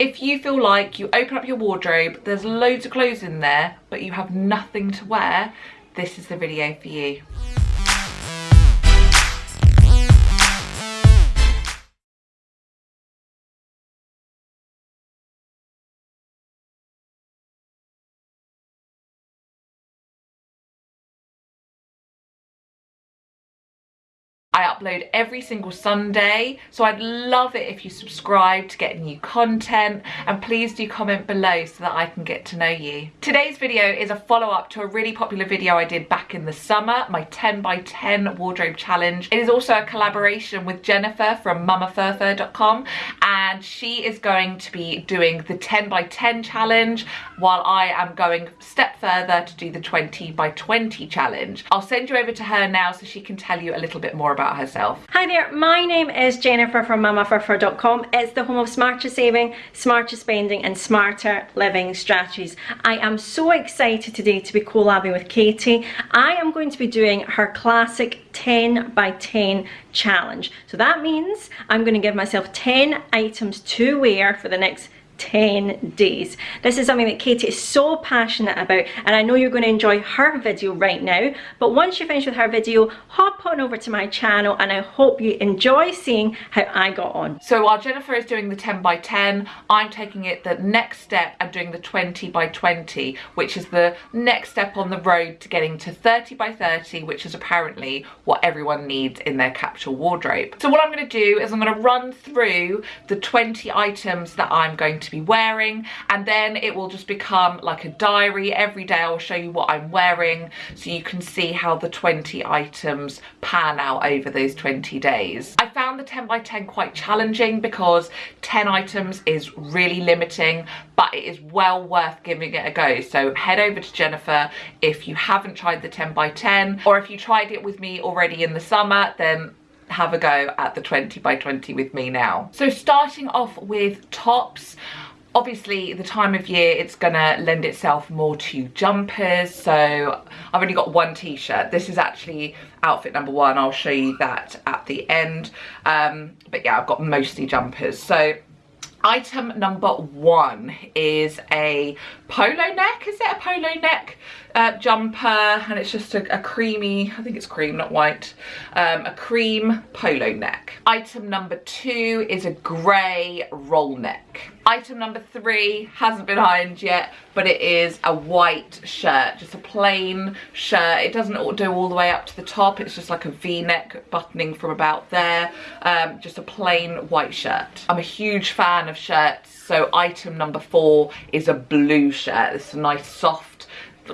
If you feel like you open up your wardrobe, there's loads of clothes in there, but you have nothing to wear, this is the video for you. I upload every single Sunday, so I'd love it if you subscribe to get new content and please do comment below so that I can get to know you. Today's video is a follow-up to a really popular video I did back in the summer, my 10 by 10 wardrobe challenge. It is also a collaboration with Jennifer from mamafurfur.com and she is going to be doing the 10 by 10 challenge while I am going step further to do the 20 by 20 challenge. I'll send you over to her now so she can tell you a little bit more about about herself. Hi there, my name is Jennifer from mamafurfur.com. It's the home of smarter saving, smarter spending and smarter living strategies. I am so excited today to be collabing with Katie. I am going to be doing her classic 10 by 10 challenge. So that means I'm going to give myself 10 items to wear for the next 10 days. This is something that Katie is so passionate about and I know you're going to enjoy her video right now but once you finish with her video hop on over to my channel and I hope you enjoy seeing how I got on. So while Jennifer is doing the 10 by 10 I'm taking it the next step and doing the 20 by 20 which is the next step on the road to getting to 30 by 30 which is apparently what everyone needs in their capsule wardrobe. So what I'm going to do is I'm going to run through the 20 items that I'm going to be wearing and then it will just become like a diary. Every day I'll show you what I'm wearing so you can see how the 20 items pan out over those 20 days. I found the 10 by 10 quite challenging because 10 items is really limiting but it is well worth giving it a go. So head over to Jennifer if you haven't tried the 10 by 10 or if you tried it with me already in the summer then have a go at the 20 by 20 with me now. So starting off with tops, obviously the time of year it's gonna lend itself more to jumpers. So I've only got one t-shirt. This is actually outfit number one. I'll show you that at the end. Um, but yeah I've got mostly jumpers. So item number one is a polo neck. Is it a polo neck uh, jumper? And it's just a, a, creamy I think it's cream not white um, a cream polo neck. Item number two is a grey roll neck. Item number three hasn't been ironed yet but it is a white shirt just a plain shirt. It doesn't do all the way up to the top. It's just like a v-neck buttoning from about there um, just a plain white shirt. I'm a huge fan of shirts. So item number four is a blue shirt. It's a nice soft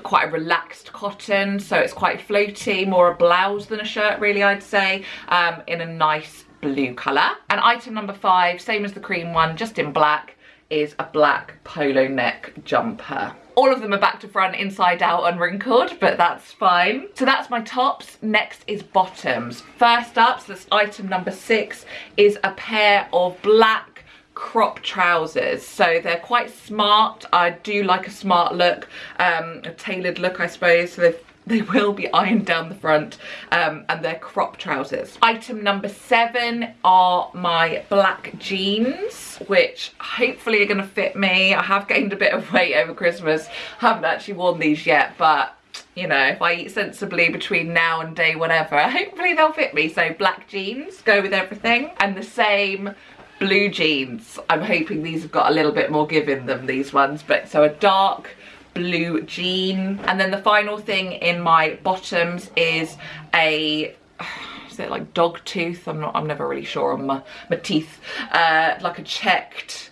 quite a relaxed cotton. So it's quite floaty more a blouse than a shirt really I'd say um, in a nice blue colour. And item number five same as the cream one just in black is a black polo neck jumper. All of them are back to front inside out unwrinkled but that's fine. So that's my tops. Next is bottoms. First up so that's item number six is a pair of black crop trousers so they're quite smart i do like a smart look um a tailored look i suppose so they will be ironed down the front um, and they're crop trousers. Item number seven are my black jeans, which hopefully are gonna fit me. I have gained a bit of weight over Christmas. haven't actually worn these yet, but you know, if I eat sensibly between now and day whatever, hopefully they'll fit me. So black jeans, go with everything. And the same blue jeans. I'm hoping these have got a little bit more give in them, these ones. But so a dark blue jean. And then the final thing in my bottoms is a is it like dog tooth? I'm not, I'm never really sure on my, my teeth. Uh, like a checked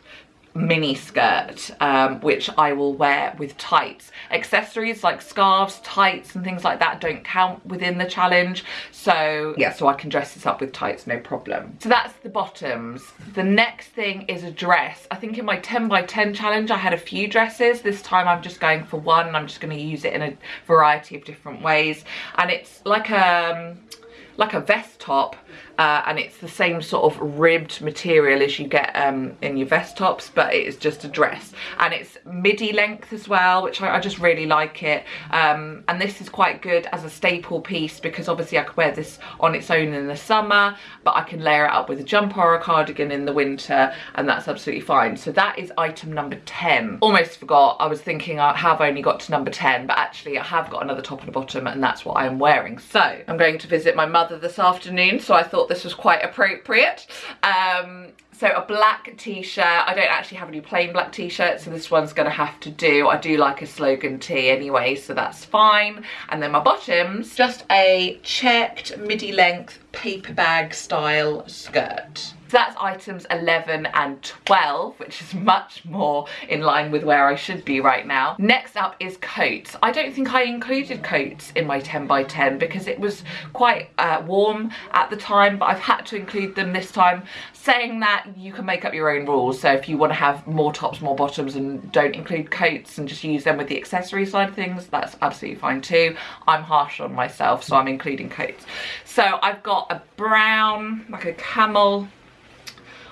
mini skirt um, which I will wear with tights. Accessories like scarves, tights and things like that don't count within the challenge so yeah so I can dress this up with tights no problem. So that's the bottoms. The next thing is a dress. I think in my 10 by 10 challenge I had a few dresses. This time I'm just going for one I'm just going to use it in a variety of different ways and it's like a um, like a vest top uh, and it's the same sort of ribbed material as you get um, in your vest tops but it is just a dress. And it's midi length as well which I, I just really like it. Um, and this is quite good as a staple piece because obviously I could wear this on its own in the summer but I can layer it up with a jumper or a cardigan in the winter and that's absolutely fine. So that is item number 10 almost forgot. I was thinking I have only got to number 10 but actually I have got another top and a bottom and that's what I am wearing. So I'm going to visit my mother this afternoon so I thought this was quite appropriate. Um, so a black t-shirt i don't actually have any plain black t-shirts so this one's gonna have to do. I do like a slogan tee anyway so that's fine. And then my bottoms just a checked midi length paper bag style skirt that's items 11 and 12, which is much more in line with where I should be right now. Next up is coats. I don't think I included coats in my 10 by 10 because it was quite uh, warm at the time, but I've had to include them this time. Saying that, you can make up your own rules. So if you want to have more tops, more bottoms and don't include coats and just use them with the accessory side of things, that's absolutely fine too. I'm harsh on myself, so I'm including coats. So I've got a brown, like a camel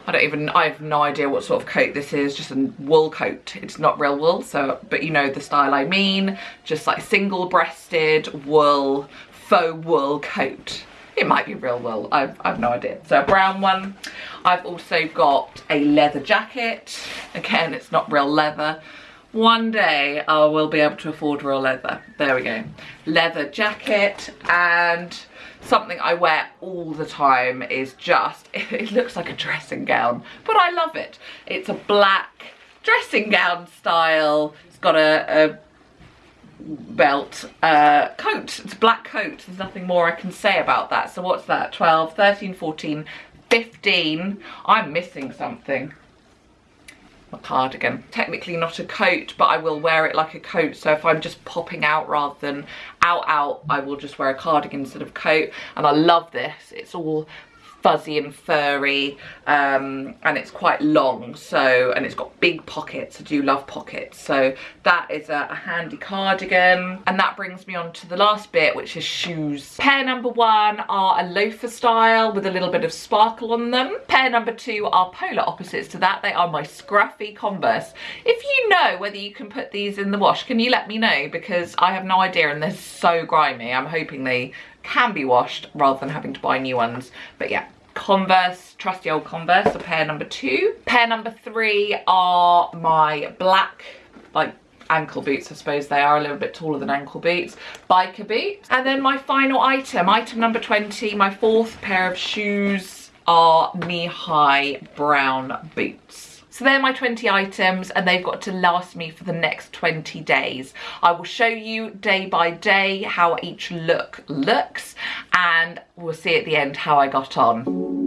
I don't even, I have no idea what sort of coat this is, just a wool coat. It's not real wool, so, but you know the style I mean, just like single breasted wool, faux wool coat. It might be real wool, I've, I've no idea. So a brown one. I've also got a leather jacket. Again, it's not real leather. One day I will be able to afford real leather. There we go. Leather jacket and something I wear all the time is just, it looks like a dressing gown, but I love it. It's a black dressing gown style. It's got a, a belt uh, coat. It's a black coat. There's nothing more I can say about that. So what's that? 12, 13, 14, 15. I'm missing something a cardigan. Technically not a coat, but I will wear it like a coat. So if I'm just popping out rather than out out, I will just wear a cardigan instead of coat. And I love this. It's all fuzzy and furry um, and it's quite long so and it's got big pockets. I do love pockets. So that is a, a, handy cardigan. And that brings me on to the last bit which is shoes. Pair number one are a loafer style with a little bit of sparkle on them. Pair number two are polar opposites to that. They are my scruffy converse. If you know whether you can put these in the wash can you let me know? Because I have no idea and they're so grimy. I'm hoping they can be washed rather than having to buy new ones. But yeah, Converse, trusty old Converse, a pair number two. Pair number three are my black, like ankle boots, I suppose they are a little bit taller than ankle boots, biker boots. And then my final item, item number 20, my fourth pair of shoes are knee-high brown boots. So they're my 20 items and they've got to last me for the next 20 days. I will show you day by day how each look looks and we'll see at the end how I got on.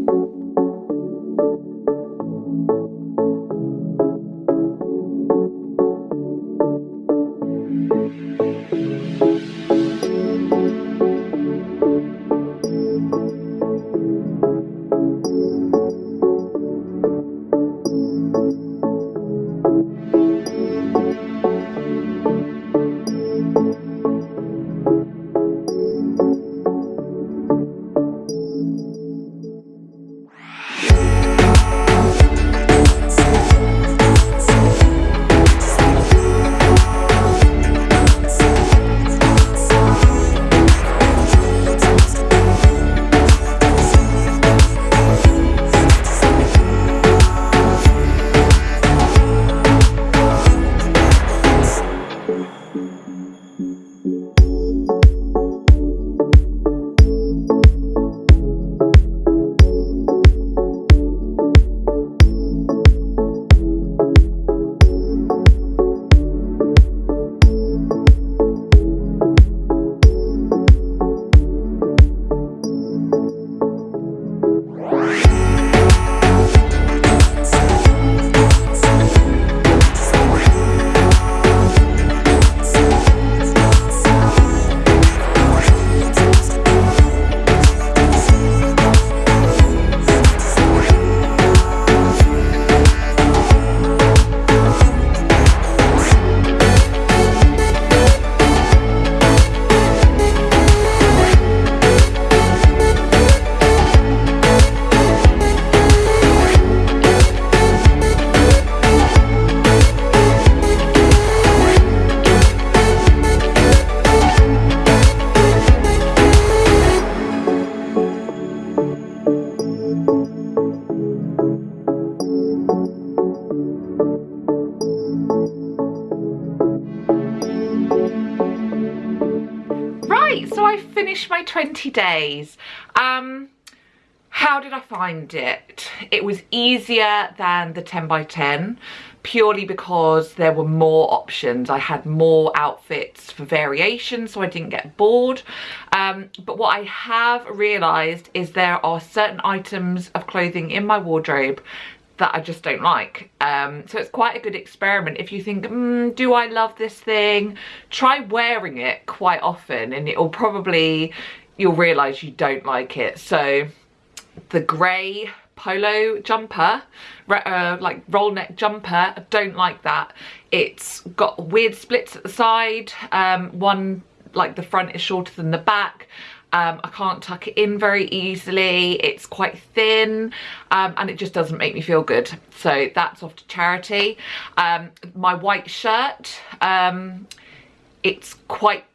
Finished my 20 days. Um, how did I find it? It was easier than the 10 by 10 purely because there were more options. I had more outfits for variation so I didn't get bored. Um, but what I have realised is there are certain items of clothing in my wardrobe that I just don't like. Um, so it's quite a good experiment. If you think, mm, do I love this thing? Try wearing it quite often and it'll probably, you'll realise you don't like it. So the grey polo jumper, uh, like roll neck jumper, I don't like that. It's got weird splits at the side. Um, one, like the front is shorter than the back. Um, I can't tuck it in very easily. It's quite thin um, and it just doesn't make me feel good. So that's off to charity. Um, my white shirt, um, it's quite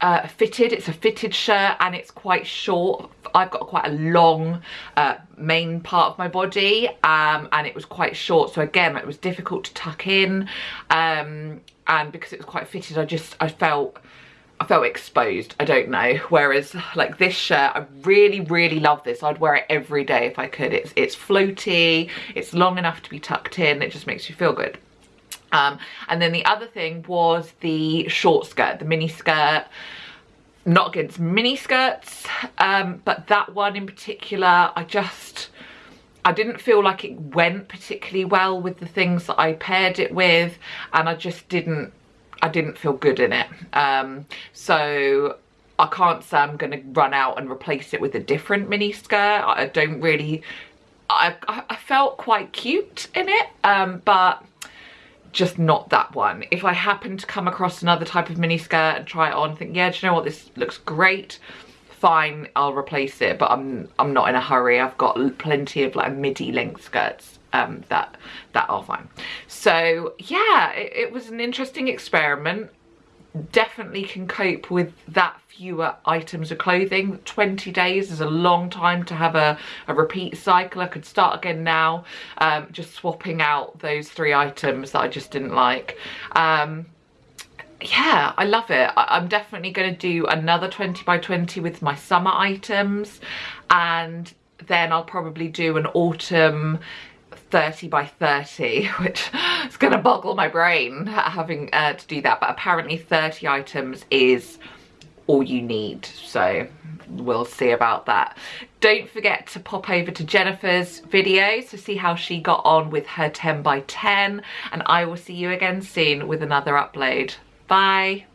uh, fitted. It's a fitted shirt and it's quite short. I've got quite a long uh, main part of my body um, and it was quite short. So again, it was difficult to tuck in. Um, and because it was quite fitted, I just, I felt I felt exposed, I don't know. Whereas like this shirt, I really, really love this. I'd wear it every day if I could. It's, it's floaty, it's long enough to be tucked in, it just makes you feel good. Um, and then the other thing was the short skirt, the mini skirt. Not against mini skirts, um, but that one in particular, I just, I didn't feel like it went particularly well with the things that I paired it with and I just didn't I didn't feel good in it. Um, so I can't say I'm going to run out and replace it with a different mini skirt. I don't really, I, I felt quite cute in it, um, but just not that one. If I happen to come across another type of mini skirt and try it on, think, yeah, do you know what, this looks great, fine, I'll replace it, but I'm, I'm not in a hurry. I've got plenty of like midi length skirts um, that that are fine. So yeah, it, it was an interesting experiment. Definitely can cope with that fewer items of clothing. 20 days is a long time to have a, a repeat cycle. I could start again now, um, just swapping out those three items that I just didn't like. Um, yeah i love it I am definitely going to do another 20 by 20 with my summer items and then i'll probably do an autumn 30 by 30 which is gonna boggle my brain having uh, to do that. But apparently 30 items is all you need so we'll see about that. Don't forget to pop over to jennifer's video to see how she got on with her 10 by 10 and i will see you again soon with another upload. Bye